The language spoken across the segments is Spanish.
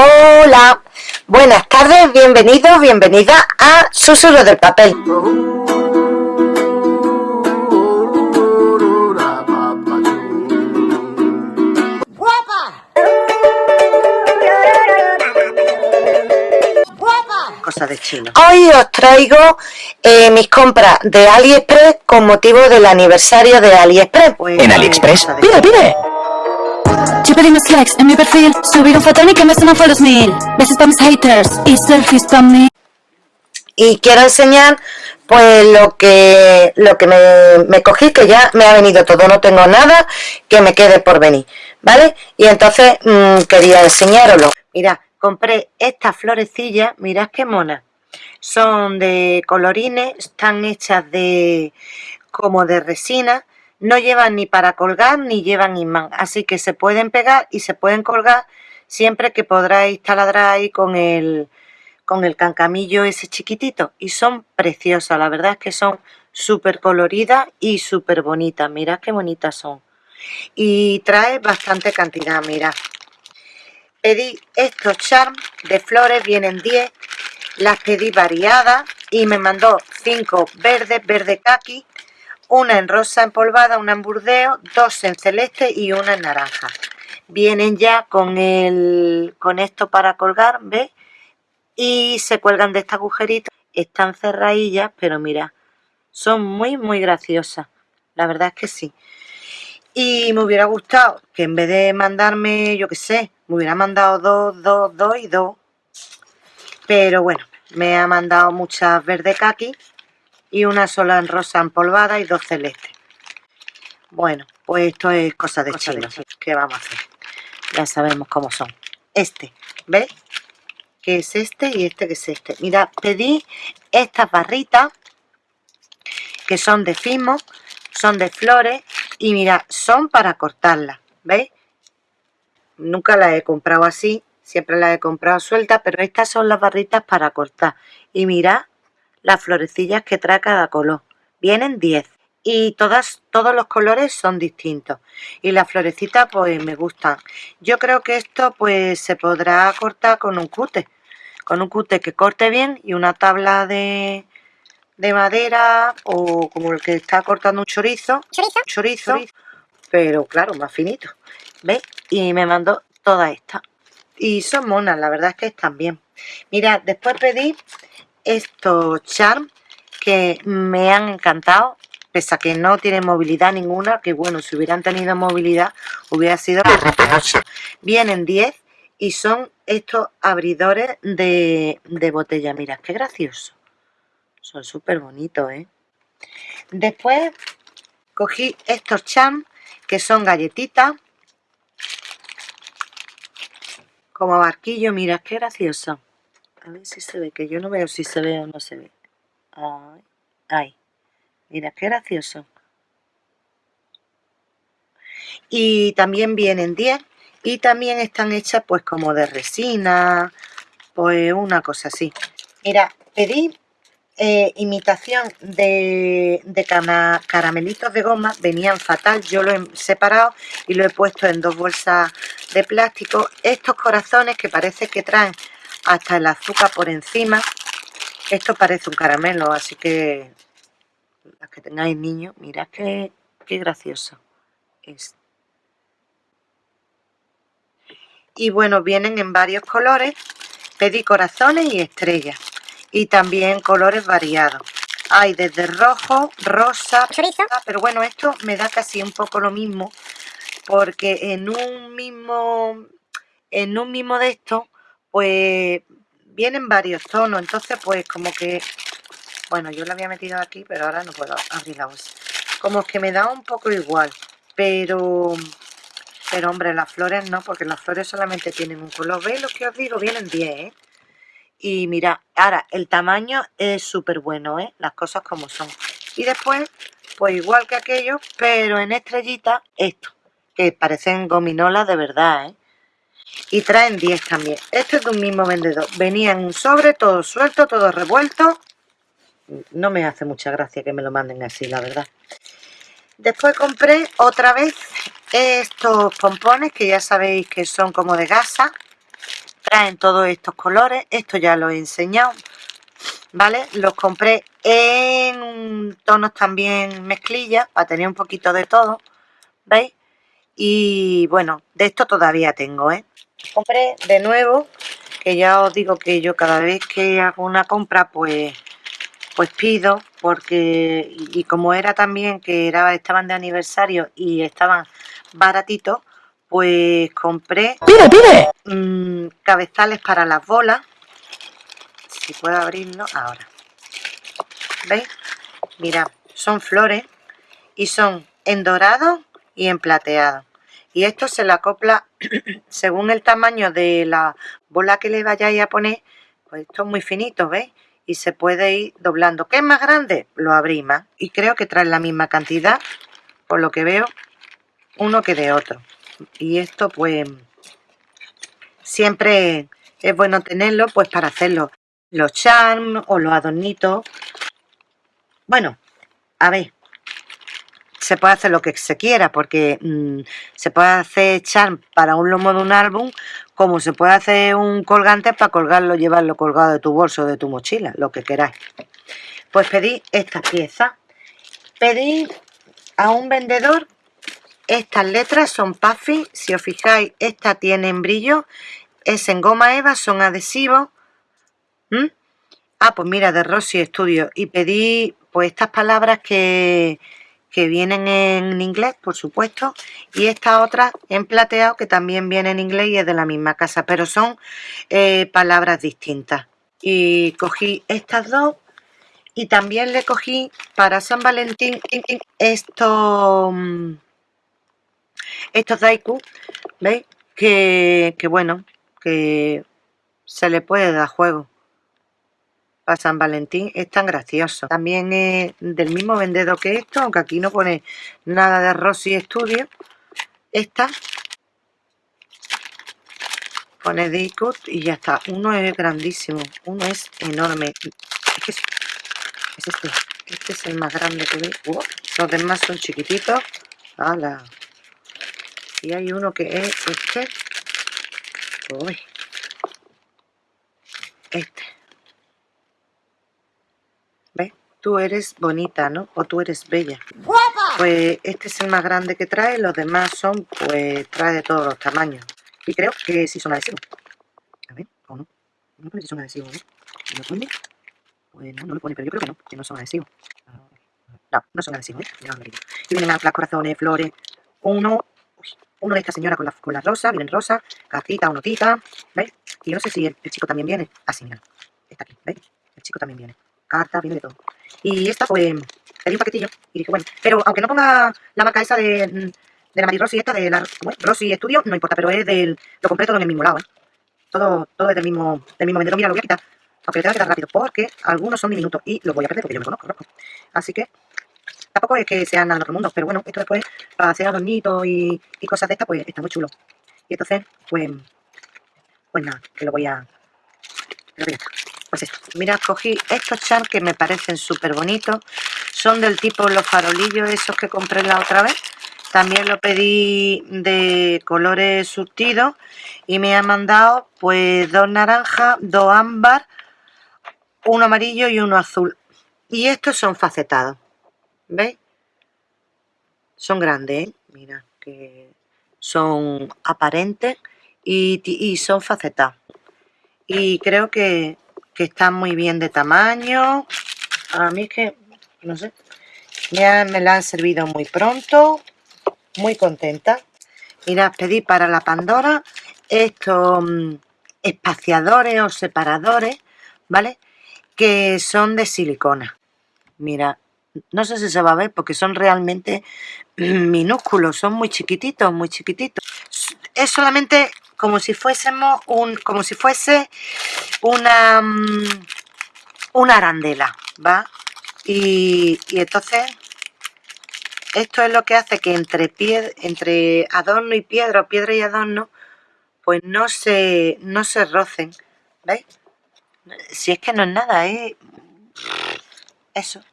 Hola, buenas tardes, bienvenidos, bienvenida a Susurro del Papel. Cosa de chino. Hoy os traigo eh, mis compras de AliExpress con motivo del aniversario de AliExpress. Pues, En AliExpress, pide, pide. Yo pedí más likes en mi perfil, subieron fotos y que me suenan follows mil. Besos para mis haters y selfies para mí. y quiero enseñar pues lo que lo que me, me cogí que ya me ha venido todo no tengo nada que me quede por venir vale y entonces mm, quería enseñaroslo Mira, compré estas florecillas, mirad qué monas. Son de colorines, están hechas de como de resina, no llevan ni para colgar ni llevan imán, así que se pueden pegar y se pueden colgar siempre que podráis taladrar ahí con el con el cancamillo ese chiquitito. Y son preciosas, la verdad es que son súper coloridas y súper bonitas, mirad qué bonitas son. Y trae bastante cantidad, mirad. Pedí estos charms de flores, vienen 10, las pedí variadas y me mandó 5 verdes, verde kaki, una en rosa empolvada, una en burdeo, dos en celeste y una en naranja. Vienen ya con el con esto para colgar, ¿ves? Y se cuelgan de este agujerito, están cerradillas, pero mira, son muy muy graciosas, la verdad es que sí. Y me hubiera gustado que en vez de mandarme, yo qué sé, me hubiera mandado dos, dos, dos y dos. Pero bueno, me ha mandado muchas verde kaki y una sola en rosa empolvada y dos celestes. Bueno, pues esto es cosa de Cosa de chino. ¿Qué vamos a hacer? Ya sabemos cómo son. Este, ¿ves? Que es este y este que es este. Mira, pedí estas barritas que son de fimo, son de flores y mira, son para cortarlas, ¿veis? Nunca las he comprado así, siempre las he comprado sueltas, pero estas son las barritas para cortar. Y mira las florecillas que trae cada color. Vienen 10 y todas, todos los colores son distintos. Y las florecitas pues me gustan. Yo creo que esto pues se podrá cortar con un cute. Con un cute que corte bien y una tabla de, de madera o como el que está cortando un chorizo. Chorizo. Pero claro, más finito. ¿Ves? Y me mandó todas estas. Y son monas, la verdad es que están bien. Mira, después pedí estos charms que me han encantado. Pese a que no tienen movilidad ninguna, que bueno, si hubieran tenido movilidad hubiera sido... Vienen 10 y son estos abridores de, de botella. Mira, qué gracioso. Son súper bonitos, ¿eh? Después cogí estos chams que son galletitas. Como barquillo, mira, qué gracioso. A ver si se ve, que yo no veo si se ve o no se ve. Ay, ay. Mira, qué gracioso. Y también vienen 10 y también están hechas pues como de resina, pues una cosa así. Mira, pedí eh, imitación de, de cana- caramelitos de goma, venían fatal, yo lo he separado y lo he puesto en dos bolsas de plástico. Estos corazones que parece que traen hasta el azúcar por encima, esto parece un caramelo, así que las que tengáis niños, mirad qué, qué gracioso es. Y bueno, vienen en varios colores, pedí corazones y estrellas y también colores variados. Hay desde rojo, rosa, pero bueno, esto me da casi un poco lo mismo porque en un mismo en un mismo de estos pues vienen varios tonos, entonces pues como que bueno, yo lo había metido aquí, pero ahora no puedo abrir la bolsa. Como que me da un poco igual, pero pero hombre, las flores no, porque las flores solamente tienen un color. ¿Veis lo que os digo? Vienen 10, ¿eh? Y mira, ahora el tamaño es súper bueno, ¿eh? Las cosas como son. Y después, pues igual que aquello, pero en estrellita, esto, que parecen gominolas de verdad, ¿eh? Y traen 10 también. Esto es de un mismo vendedor. Venía en un sobre, todo suelto, todo revuelto. No me hace mucha gracia que me lo manden así, la verdad. Después compré otra vez estos pompones que ya sabéis que son como de gasa traen todos estos colores esto ya lo he enseñado vale los compré en tonos también mezclilla para tener un poquito de todo veis y bueno de esto todavía tengo ¿eh? compré de nuevo que ya os digo que yo cada vez que hago una compra pues pues pido porque y como era también que era estaban de aniversario y estaban baratitos pues compré ¡Pide, pide! mmm, cabezales para las bolas si puedo abrirlo ahora ¿veis? mirad son flores y son en dorado y en plateado y esto se le acopla según el tamaño de la bola que le vayáis a poner pues esto es muy finito ¿veis? y se puede ir doblando ¿qué es más grande? lo abrís más y creo que trae la misma cantidad por lo que veo uno que de otro y esto pues siempre es bueno tenerlo pues para hacerlo los charms o los adornitos bueno a ver se puede hacer lo que se quiera porque mmm, se puede hacer charm para un lomo de un álbum como se puede hacer un colgante para colgarlo llevarlo colgado de tu bolso de tu mochila lo que queráis. Pues pedí esta pieza. Pedí a un vendedor estas letras son puffy si os fijáis esta tienen brillo es en goma eva son adhesivos ¿Mm? ah pues mira de Rosy Studio. Y pedí pues estas palabras que que vienen en inglés, por supuesto, y esta otra en plateado que también viene en inglés y es de la misma casa, pero son eh, palabras distintas. Y cogí estas dos y también le cogí para San Valentín estos, estos Daiku, ¿veis? Que, que bueno, que se le puede dar juego para San Valentín es tan gracioso. También es del mismo vendedor que esto, aunque aquí no pone nada de Rosy Studio. Esta pone Daycut y ya está. Uno es grandísimo, uno es enorme. Es, que es, este. Este es el más grande que. Uh, los demás son chiquititos. ¡Hala! Y hay uno que es este. Este tú eres bonita, ¿no? O tú eres bella. Pues este es el más grande que trae, los demás son, pues, trae de todos los tamaños. Y creo que sí son adhesivos. A ver, ¿o no? No pone si son adhesivos, ¿no? ¿Lo pone? Pues no, no lo pone, pero yo creo que no, que no son adhesivos. No, no son adhesivos, ¿eh? Y vienen las, corazones, flores, uno, uno de esta señora con la, con la rosa, vienen rosa, cartita o notita, ¿veis? Y no sé si el, el chico también viene. Así, mira, está aquí, ¿veis? El chico también viene carta, viene de todo. Y esta, pues, pedí un paquetillo y dije, bueno, pero aunque no ponga la marca esa de, de la Mari Rossi, esta de la Rossi Studio, no importa, pero es del, lo compré todo en el mismo lado, ¿eh? Todo, todo es del mismo, del mismo vendedor. Mira, lo voy a quitar, aunque tenga que dar rápido, porque algunos son diminutos y los voy a perder porque yo me conozco, ¿no? Así que, tampoco es que sean nada de otro mundo, pero bueno, esto después, para hacer adornitos y, y cosas de estas, pues, está muy chulo. Y entonces, pues, pues nada, que lo voy a, lo voy a pues esto, mira, cogí estos charms que me parecen súper bonitos. Son del tipo los farolillos esos que compré la otra vez. También lo pedí de colores surtidos y me ha mandado pues dos naranjas, dos ámbar, uno amarillo y uno azul. Y estos son facetados, ¿veis? Son grandes, ¿eh? mira, que son aparentes y, y son facetados. Y creo que que están muy bien de tamaño. A mí es que, no sé, ya me la han servido muy pronto. Muy contenta. Mira, pedí para la Pandora estos mm, espaciadores o separadores, ¿vale? Que son de silicona. Mira, no sé si se va a ver porque son realmente minúsculos, son muy chiquititos, muy chiquititos. Es solamente como si fuésemos un, como si fuese una, mm, una arandela, ¿va? Y, entonces esto es lo que hace que entre, entre adorno y piedra, o piedra y adorno, pues no se, no se rocen, ¿veis? Si es que no es nada, ¿eh? Eso.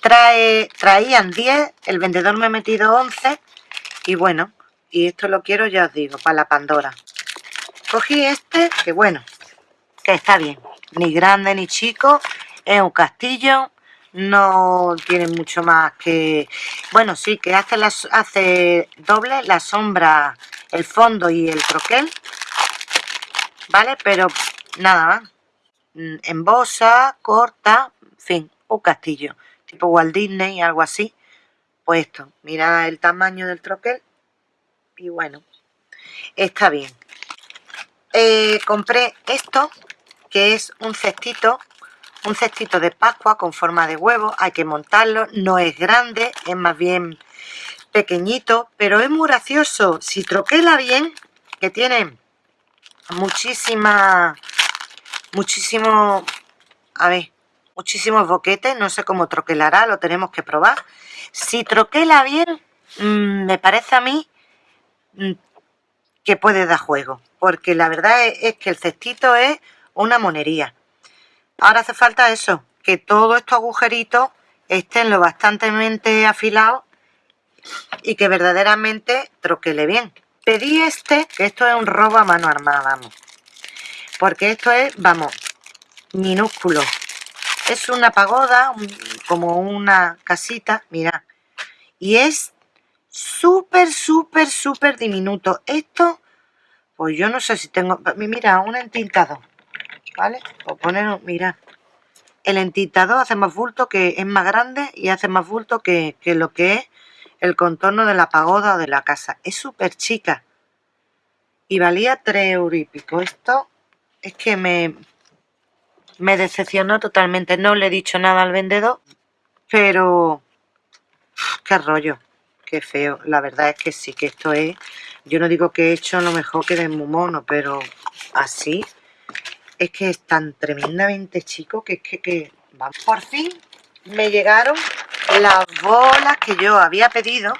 Trae, traían 10, el vendedor me ha metido 11 y bueno, y esto lo quiero, ya os digo, para la Pandora. cogí este que bueno que está bien. Ni grande ni chico es un castillo no tiene mucho más que bueno sí que hace hace doble la sombra el fondo y el troquel vale pero nada más. Mm, embosa corta en fin un castillo tipo Walt Disney algo así. Pues esto mira el tamaño del troquel y bueno está bien. Eh, compré esto que es un cestito un cestito de pascua con forma de huevo hay que montarlo no es grande es más bien pequeñito pero es muy gracioso. Si troquela bien que tiene muchísima muchísimo a ver muchísimos boquetes no sé cómo troquelará lo tenemos que probar. Si troquela bien mm, me parece a mí que puede dar juego porque la verdad es que el cestito es una monería Ahora hace falta eso, que todos estos agujeritos estén lo bastantemente afilados y que verdaderamente troquele bien. Pedí este, que esto es un robo a mano armada, vamos. Porque esto es, vamos, minúsculo. Es una pagoda, como una casita, mira. Y es súper, súper, súper diminuto. Esto, pues yo no sé si tengo... Mira, un entintado. ¿vale? O poner, mira, el entintador hace más bulto que es más grande y hace más bulto que, lo que es el contorno de la pagoda o de la casa. Es súper chica. Y valía 3 euros y pico. Esto es que me, me decepcionó totalmente. No le he dicho nada al vendedor, pero qué rollo, qué feo. La verdad es que sí, que esto es... Yo no digo que he hecho lo mejor que de muy mono, pero así es que es tan tremendamente chico que es que, que por fin me llegaron las bolas que yo había pedido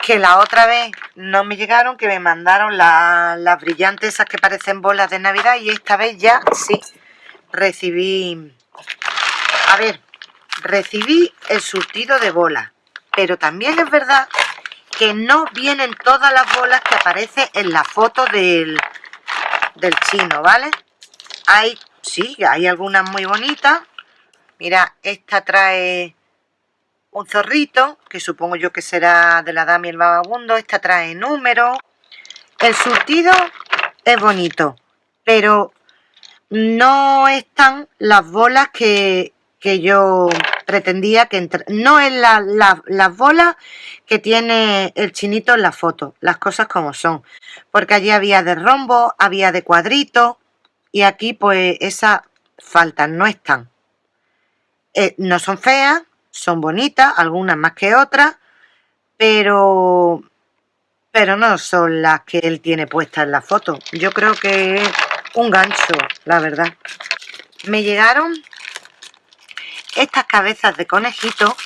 que la otra vez no me llegaron, que me mandaron las brillantes esas que parecen bolas de Navidad y esta vez ya sí recibí, a ver, recibí el surtido de bolas, pero también es verdad que no vienen todas las bolas que aparecen en la foto del, del chino, ¿vale? Hay, sí, hay algunas muy bonitas. Mira, esta trae un zorrito, que supongo yo que será de la dama y el vagabundo. Esta trae número. El surtido es bonito, pero no están las bolas que, yo pretendía que. No es la, las bolas que tiene el chinito en la foto, las cosas como son. Porque allí había de rombo, había de cuadrito y aquí pues esas faltas no están. Eh, no son feas, son bonitas, algunas más que otras, pero, pero no son las que él tiene puestas en la foto. Yo creo que es un gancho, la verdad. Me llegaron estas cabezas de conejito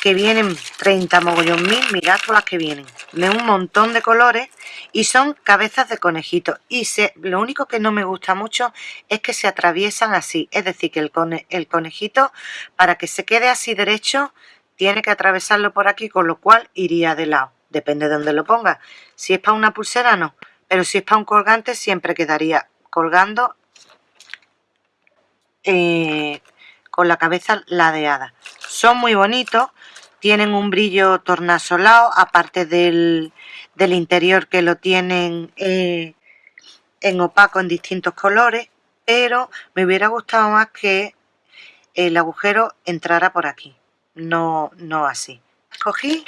que vienen 30 mogollón mil, mirad todas las que vienen, de un montón de colores y son cabezas de conejito. Y lo único que no me gusta mucho es que se atraviesan así, es decir que el, el conejito para que se quede así derecho tiene que atravesarlo por aquí, con lo cual iría de lado, depende de dónde lo ponga, si es para una pulsera no, pero si es para un colgante siempre quedaría colgando eh, con la cabeza ladeada. Son muy bonitos, tienen un brillo tornasolado, aparte del, interior que lo tienen eh, en opaco en distintos colores, pero me hubiera gustado más que el agujero entrara por aquí, no, no así. Cogí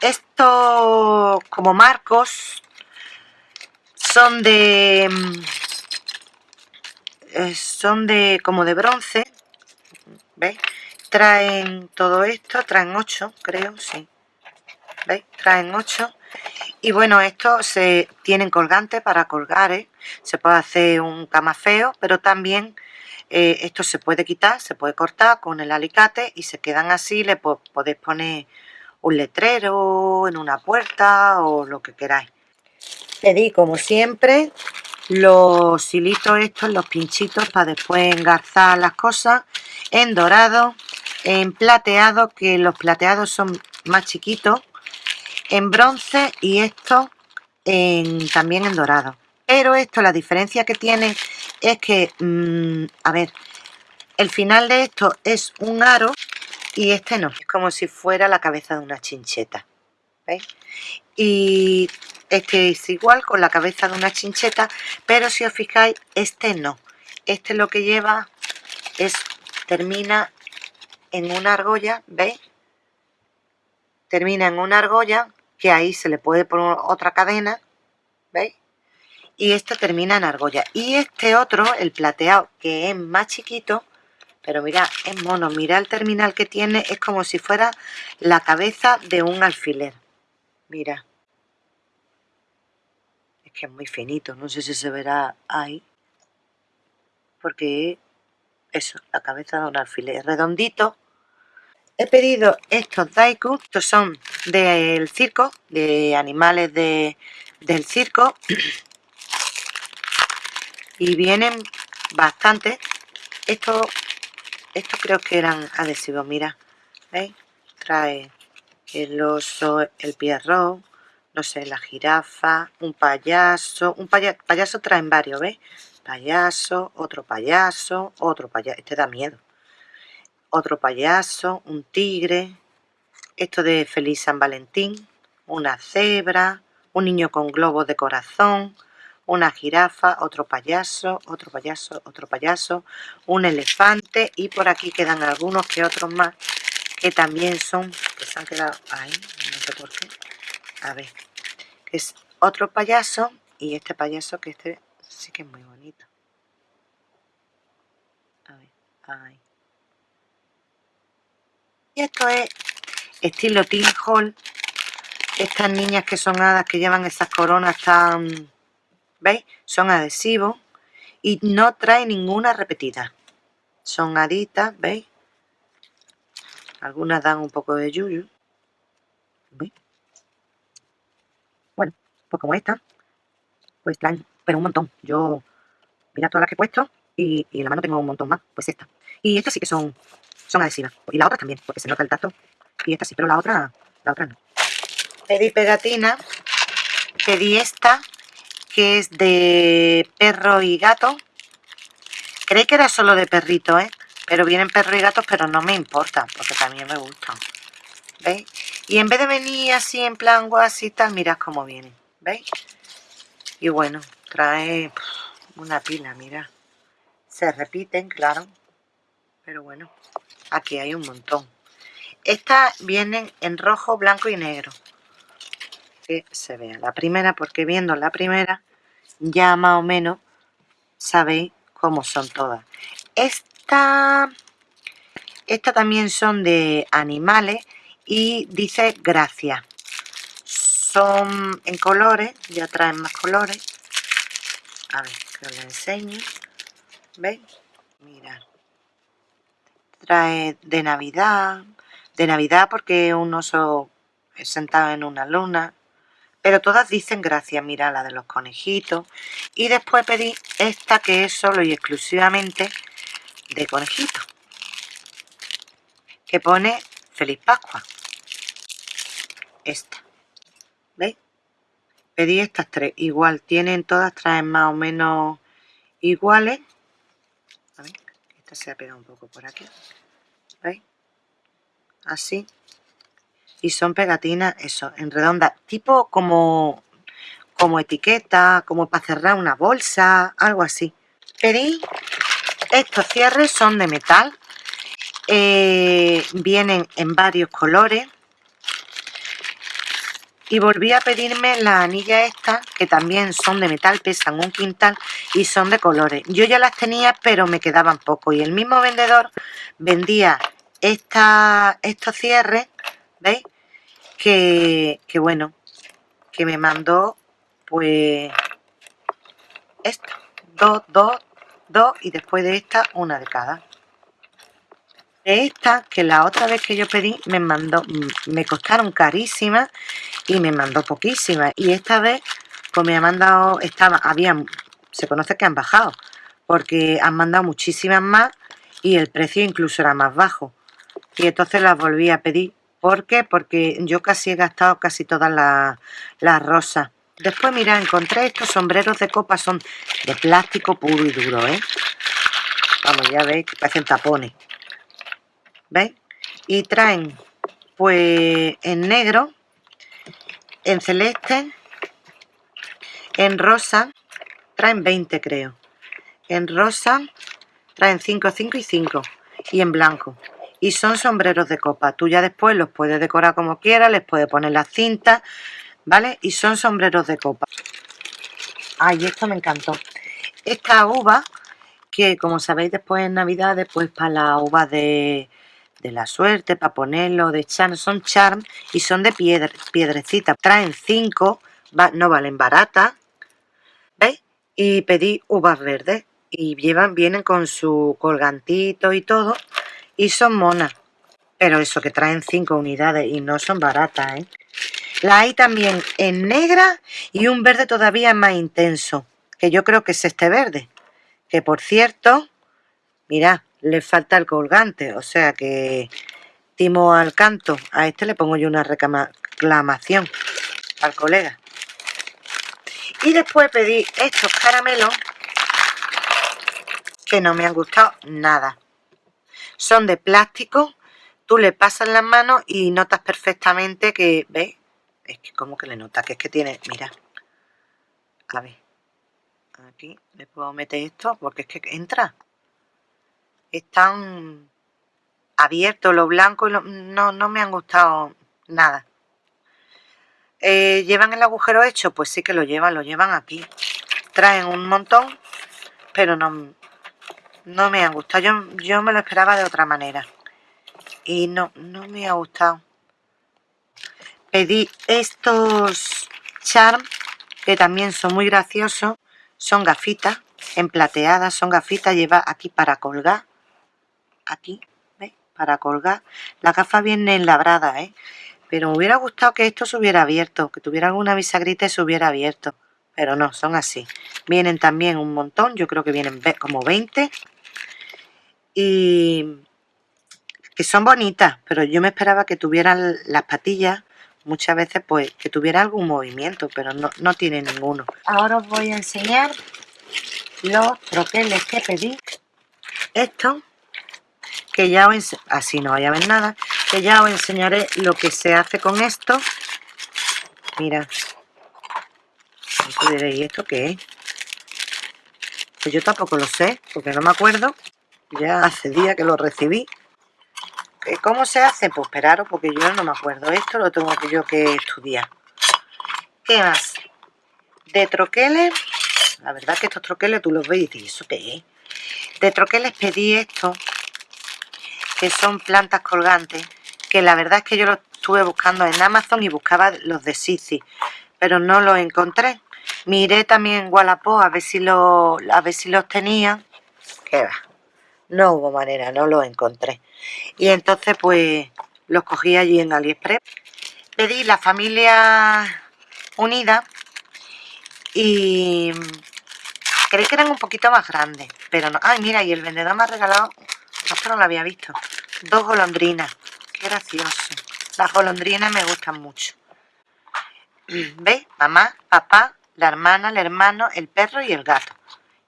estos como marcos, son de... Mm, eh, son de como de bronce, traen todo esto, traen 8 creo, sí ¿veis? traen 8 y bueno, estos se tienen colgantes para colgar, ¿eh? se puede hacer un camafeo, pero también eh, esto se puede quitar, se puede cortar con el alicate y se quedan así, le podéis poner un letrero en una puerta o lo que queráis. Pedí como siempre los hilitos estos, los pinchitos para después engarzar las cosas en dorado en plateado, que los plateados son más chiquitos, en bronce y esto en, también en dorado. pero esto la diferencia que tiene es que mm, a ver el final de esto es un aro y este no es como si fuera la cabeza de una chincheta ¿veis? y este es igual con la cabeza de una chincheta pero si os fijáis este no este lo que lleva es termina en una argolla ¿veis? termina en una argolla que ahí se le puede poner otra cadena ¿veis? y este termina en argolla y este otro el plateado que es más chiquito pero mira es mono mira el terminal que tiene es como si fuera la cabeza de un alfiler mira que es muy finito no sé si se verá ahí porque eso la cabeza de un alfiler redondito he pedido estos daiku estos son del circo de animales de, del circo y vienen bastante esto estos creo que eran adhesivos mira ¿veis? trae el oso el pierro no sé la jirafa un payaso un payaso traen varios ¿veis? payaso otro payaso otro payaso este da miedo otro payaso un tigre esto de feliz san valentín una cebra un niño con globos de corazón una jirafa, otro payaso, otro payaso, otro payaso, un elefante y por aquí quedan algunos que otros más que también son, que se han quedado ahí, no sé por qué, a ver, es otro payaso y este payaso que este sí que es muy bonito. A ver, ahí. Y esto es estilo Teen Hall. Estas niñas que son hadas que llevan esas coronas tan ¿veis? Son adhesivos y no trae ninguna repetida. Son aritas, ¿veis? Algunas dan un poco de yuyu. ¿Veis? Pues como esta, pues traen, pero un montón. Yo, mira todas las que he puesto y, en la mano tengo un montón más, pues esta. Y estas sí que son, son adhesivas. Y la otra también, porque se nota el tacto. Y esta sí, pero la otra, la otra no. Pedí pegatina, pedí esta que es de perro y gato. Creí que era solo de perrito, ¿eh? Pero vienen perro y gatos, pero no me importa, porque también me gustan. ¿Veis? Y en vez de venir así en plan guas y tal, mirad cómo vienen. ¿Veis? Y bueno, trae una pila, mira. Se repiten, claro. Pero bueno, aquí hay un montón. Estas vienen en rojo, blanco y negro que se vea la primera porque viendo la primera ya más o menos sabéis cómo son todas esta esta también son de animales y dice gracia son en colores ya traen más colores a ver que os lo enseño veis mirad trae de navidad de navidad porque un oso sentado en una luna pero todas dicen gracias, mira la de los conejitos. Y después pedí esta que es solo y exclusivamente de conejitos. Que pone Feliz Pascua. Esta. Pedí estas tres. Igual, tienen todas, traen más o menos iguales. Esta se ha pegado un poco por aquí. ¿Veis? Así y son pegatinas, eso, en redonda, tipo como, como etiqueta, como para cerrar una bolsa, algo así. Pedí, estos cierres son de metal, eh, vienen en varios colores y volví a pedirme las anillas estas que también son de metal, pesan un quintal y son de colores. Yo ya las tenía pero me quedaban poco y el mismo vendedor vendía esta, estos cierres, ¿veis? que, bueno, que me mandó pues esta, dos, dos, dos y después de esta una de cada. Esta, que la otra vez que yo pedí me mandó, me costaron carísimas y me mandó poquísimas. Y esta vez pues me ha mandado, estaba, habían, se conoce que han bajado, porque han mandado muchísimas más y el precio incluso era más bajo. Y entonces las volví a pedir ¿Por qué? Porque yo casi he gastado casi todas las rosas. después mira encontré estos sombreros de copa son de plástico puro y duro ¿eh? vamos ya veis que parecen tapones ¿veis? y traen pues en negro en celeste en rosa traen 20 creo. En rosa traen 5, 5 y 5 y en blanco. Y son sombreros de copa. Tú ya después los puedes decorar como quieras les puedes poner las cintas ¿vale? y son sombreros de copa. Ay esto me encantó. Esta uva que como sabéis después en navidad después para la uva de, de la suerte para ponerlo de charm son charm y son de piedrecita traen 5 no valen baratas ¿veis? y pedí uvas verdes y llevan, vienen con su colgantito y todo y son monas pero eso que traen 5 unidades y no son baratas ¿eh? la hay también en negra y un verde todavía más intenso que yo creo que es este verde que por cierto mira le falta el colgante o sea que timo al canto a este le pongo yo una reclamación al colega y después pedí estos caramelos que no me han gustado nada. Son de plástico, tú le pasas las manos y notas perfectamente que, ¿ves? Es que como que le notas, que es que tiene, mira, a ver, aquí le puedo meter esto porque es que entra. Están abiertos los blancos, no, no me han gustado nada. Eh, ¿Llevan el agujero hecho? Pues sí que lo llevan, lo llevan aquí. Traen un montón, pero no, no me han gustado. Yo, yo me lo esperaba de otra manera. Y no, no me ha gustado. Pedí estos charm, que también son muy graciosos. Son gafitas, emplateadas, son gafitas. Lleva aquí para colgar. Aquí, ¿veis? Para colgar. La gafa viene labrada, ¿eh? Pero me hubiera gustado que esto se hubiera abierto, que tuviera alguna bisagrita y se hubiera abierto. Pero no, son así. Vienen también un montón, yo creo que vienen como 20 y que son bonitas, pero yo me esperaba que tuvieran las patillas muchas veces pues que tuviera algún movimiento, pero no, no tiene ninguno. Ahora os voy a enseñar los troqueles que pedí. Esto, que ya os así no vaya a ver nada, que ya os enseñaré lo que se hace con esto. Mira, ¿y esto qué es? Pues yo tampoco lo sé, porque no me acuerdo ya hace días que lo recibí ¿cómo se hace? pues esperaros porque yo no me acuerdo esto lo tengo que yo que estudiar ¿qué más? de troqueles la verdad que estos troqueles tú los ves y dices ¿eso qué es? de troqueles pedí esto que son plantas colgantes que la verdad es que yo los estuve buscando en Amazon y buscaba los de Sisi pero no los encontré miré también en Wallapop a ver si, lo, a ver si los tenía ¿Qué va? no hubo manera, no lo encontré. Y entonces pues los cogí allí en AliExpress. Pedí la familia unida y creí que eran un poquito más grandes, pero no. Ay, mira, y el vendedor me ha regalado, esto no lo había visto, dos golondrinas. Qué gracioso. Las golondrinas me gustan mucho. ¿Veis? Mamá, papá, la hermana, el hermano, el perro y el gato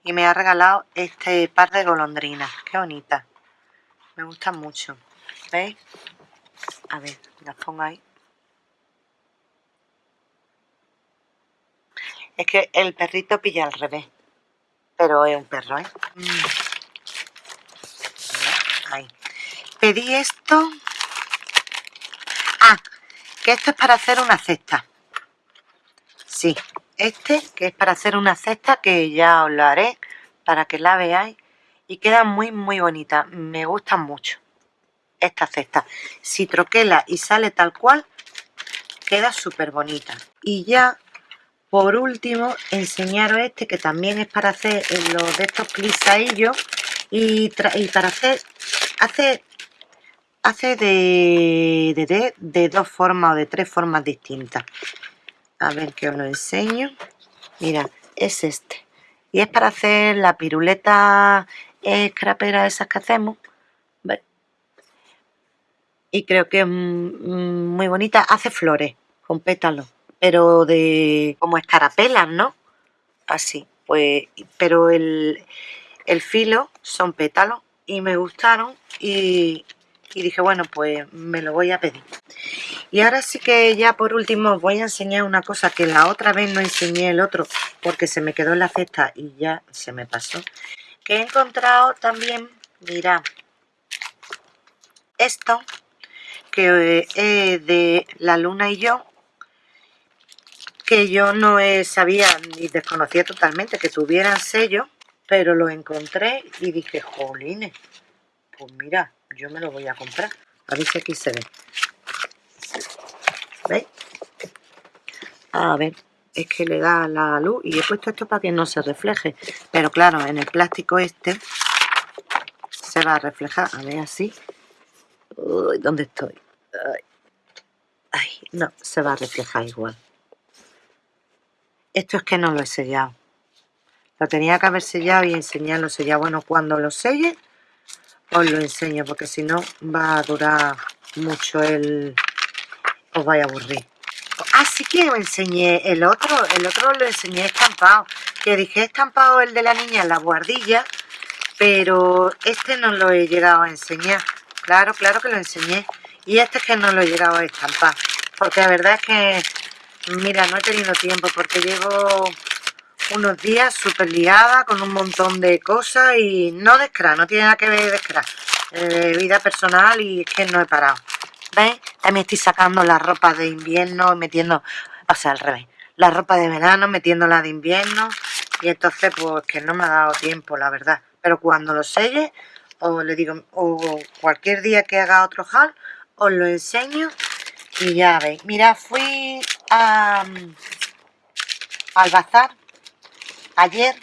y me ha regalado este par de golondrinas. Qué bonita. Me gustan mucho. ¿Veis? A ver, las pongo ahí. Es que el perrito pilla al revés. Pero es un perro, ¿eh? Mm. Ahí. Pedí esto. Ah, que esto es para hacer una cesta. Sí, este que es para hacer una cesta que ya os lo haré para que la veáis y queda muy muy bonita me gustan mucho esta cesta si troquela y sale tal cual queda súper bonita y ya por último enseñaros este que también es para hacer los de estos plisaillos y, y para hacer hace hace de, de, de dos formas o de tres formas distintas. A ver que os lo enseño. Mira es este. Y es para hacer la piruleta escrapera esas que hacemos y creo que es muy bonita. Hace flores con pétalos pero de como escarapelas, ¿no? Así, pues, pero el, el filo son pétalos y me gustaron y, y dije, bueno, pues me lo voy a pedir. Y ahora sí que ya por último os voy a enseñar una cosa que la otra vez no enseñé el otro porque se me quedó en la cesta y ya se me pasó. Que he encontrado también, mirad, esto que es eh, de la luna y yo que yo no sabía ni desconocía totalmente que tuvieran sello pero lo encontré y dije jolines pues mira yo me lo voy a comprar a ver si aquí se ve ¿veis? a ver es que le da la luz y he puesto esto para que no se refleje pero claro en el plástico este se va a reflejar a ver así ¿dónde estoy? Ay, no, se va a reflejar igual. Esto es que no lo he sellado. Lo tenía que haber sellado y enseñarlo sellado. Bueno, cuando lo selle, os lo enseño, porque si no va a durar mucho el... Os vais a aburrir. Así ah, que os enseñé el otro, el otro lo enseñé estampado. Que dije estampado el de la niña en la guardilla, pero este no lo he llegado a enseñar. Claro, claro que lo enseñé. Y este es que no lo he llegado a estampar. Porque la verdad es que, mira, no he tenido tiempo porque llevo unos días súper liada con un montón de cosas y no de scrap, no tiene nada que ver de scrap. Eh, vida personal y es que no he parado. ¿Veis? También estoy sacando la ropa de invierno y metiendo, o sea, al revés, la ropa de verano metiéndola de invierno y entonces pues que no me ha dado tiempo, la verdad. Pero cuando lo selle, o le digo, o cualquier día que haga otro haul, os lo enseño y ya veis. Mira, fui a, al bazar ayer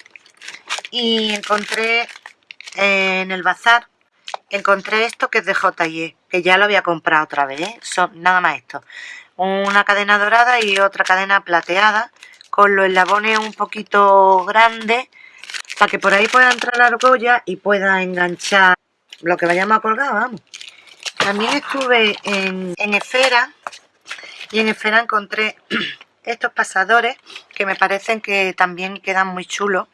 y encontré en el bazar encontré esto que es de J&E, que ya lo había comprado otra vez, ¿eh? Son nada más esto. Una cadena dorada y otra cadena plateada, con los eslabones un poquito grandes, para que por ahí pueda entrar la argolla y pueda enganchar lo que vayamos a colgar, vamos. También estuve en, Esfera y en Esfera encontré estos pasadores que me parecen que también quedan muy chulos.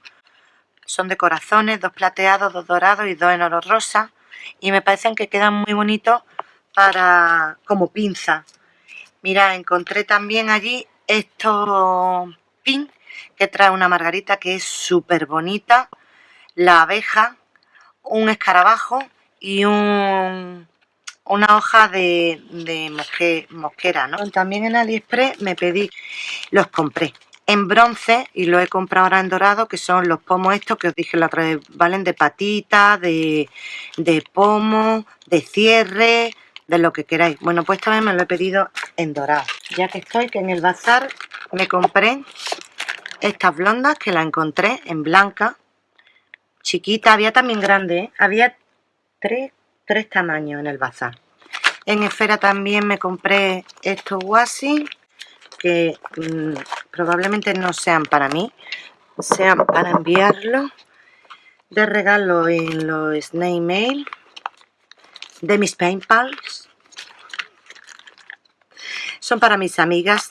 Son de corazones, dos plateados, dos dorados y dos en oro rosa. Y me parecen que quedan muy bonitos para como pinza. Mira, encontré también allí estos pin que trae una margarita que es súper bonita. La abeja, un escarabajo y un, una hoja de, de mosquera, ¿no? También en Aliexpress me pedí, los compré en bronce y lo he comprado ahora en dorado, que son los pomos estos que os dije la otra vez, valen de patita, de, de pomo, de cierre, de lo que queráis. Bueno, pues vez me lo he pedido en dorado. Ya que estoy, que en el bazar me compré estas blondas que la encontré en blanca, chiquita, había también grande, ¿eh? había tres tres tamaños en el bazar. En esfera también me compré estos wasi que mm, probablemente no sean para mí, sean para enviarlo de regalo en los Snake Mail de mis Pals. Son para mis amigas.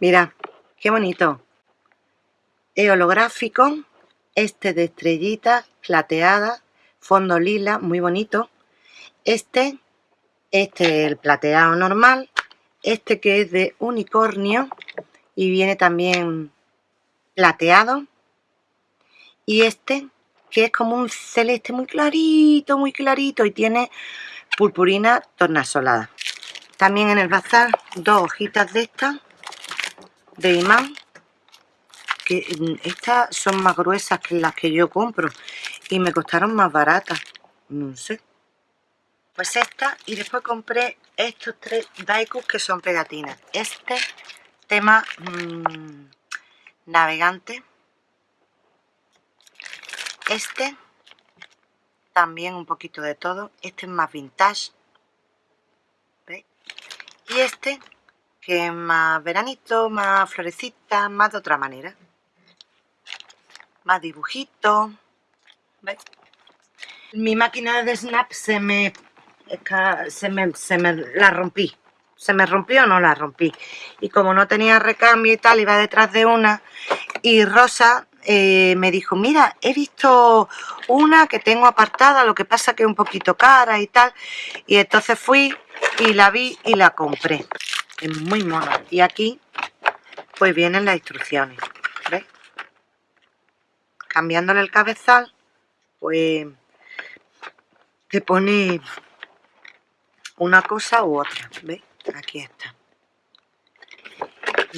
Mira, qué bonito. Es holográfico, este de estrellita plateada fondo lila, muy bonito. Este, este el plateado normal, este que es de unicornio y viene también plateado. Y este que es como un celeste muy clarito, muy clarito y tiene purpurina tornasolada. También en el bazar dos hojitas de estas de imán que estas son más gruesas que las que yo compro y me costaron más baratas no sé pues esta y después compré estos tres daikus que son pegatinas este tema mmm, navegante este también un poquito de todo este es más vintage ¿veis? y este que es más veranito, más florecita, más de otra manera más dibujitos ¿Veis? Mi máquina de snap se me, se me, se me la rompí. se me rompió no la rompí y como no tenía recambio y tal iba detrás de una y Rosa eh, me dijo mira he visto una que tengo apartada lo que pasa que es un poquito cara y tal y entonces fui y la vi y la compré es muy mona y aquí pues vienen las instrucciones ¿ves? cambiándole el cabezal pues te pone una cosa u otra ¿ves? aquí está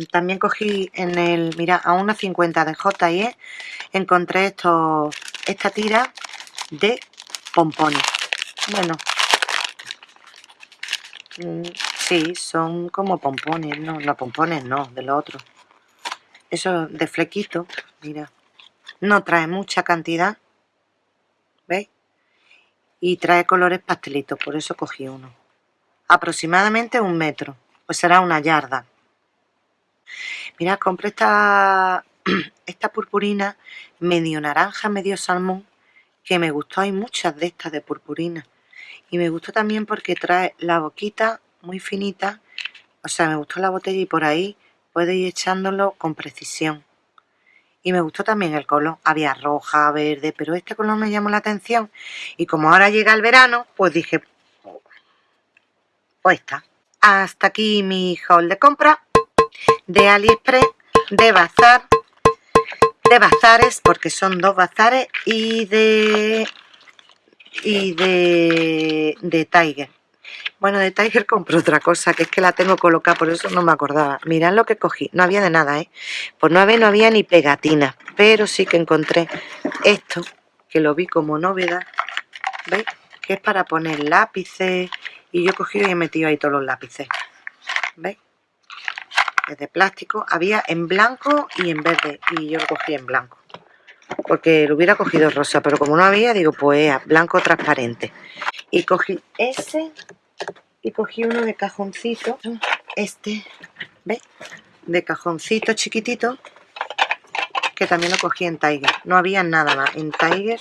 también cogí en el, mira, a 1,50 de J&E encontré esto, esta tira de pompones. Bueno, mm, sí, son como pompones, no, no pompones no, de lo otro. Eso de flequito, mira, no trae mucha cantidad, ¿veis? Y trae colores pastelitos, por eso cogí uno. Aproximadamente un metro, pues será una yarda. Mira, compré esta, esta purpurina medio naranja, medio salmón, que me gustó. Hay muchas de estas de purpurina. Y me gustó también porque trae la boquita muy finita. O sea, me gustó la botella y por ahí puedo ir echándolo con precisión. Y me gustó también el color. Había roja, verde, pero este color me llamó la atención. Y como ahora llega el verano, pues dije, pues está. Hasta aquí mi haul de compra de AliExpress, de Bazar, de Bazares, porque son dos Bazares, y de y de, de Tiger. Bueno, de Tiger compré otra cosa, que es que la tengo colocada, por eso no me acordaba. Mirad lo que cogí, no había de nada, ¿eh? Pues no había, no había ni pegatina, pero sí que encontré esto, que lo vi como novedad, ¿veis? Que es para poner lápices, y yo he cogido y he metido ahí todos los lápices, ¿veis? de plástico. Había en blanco y en verde y yo lo cogí en blanco. Porque lo hubiera cogido rosa, pero como no había, digo, pues blanco transparente. Y cogí ese y cogí uno de cajoncito. Este, ¿ves? De cajoncito chiquitito. Que también lo cogí en Tiger. No había nada más. En Tiger,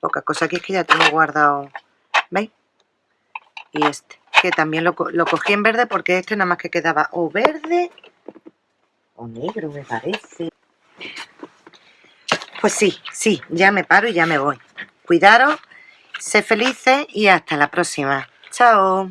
poca cosa. Aquí es que ya tengo guardado. ¿Veis? Y este. Que también lo, cogí en verde porque este nada más que quedaba o verde o negro me parece. Pues sí, sí, ya me paro y ya me voy. Cuidaros, sé felices y hasta la próxima. Chao